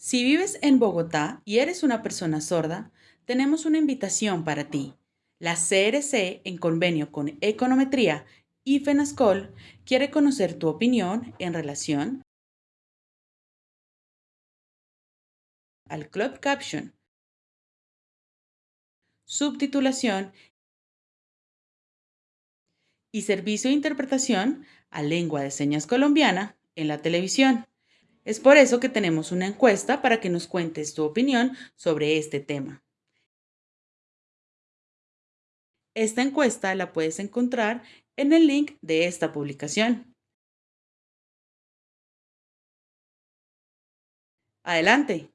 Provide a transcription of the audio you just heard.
Si vives en Bogotá y eres una persona sorda, tenemos una invitación para ti. La CRC, en convenio con Econometría y FENASCOL, quiere conocer tu opinión en relación al Club Caption, subtitulación y servicio de interpretación a lengua de señas colombiana en la televisión. Es por eso que tenemos una encuesta para que nos cuentes tu opinión sobre este tema. Esta encuesta la puedes encontrar en el link de esta publicación. Adelante.